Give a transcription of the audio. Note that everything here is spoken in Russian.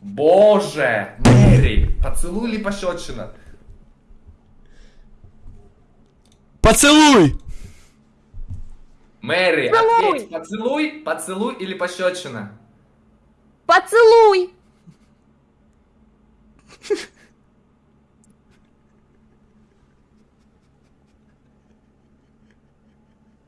Боже! Мэри! Поцелуй или пощечина? Поцелуй! Мэри, Поцелуй! ответь, поцелуй, поцелуй или пощечина? Поцелуй.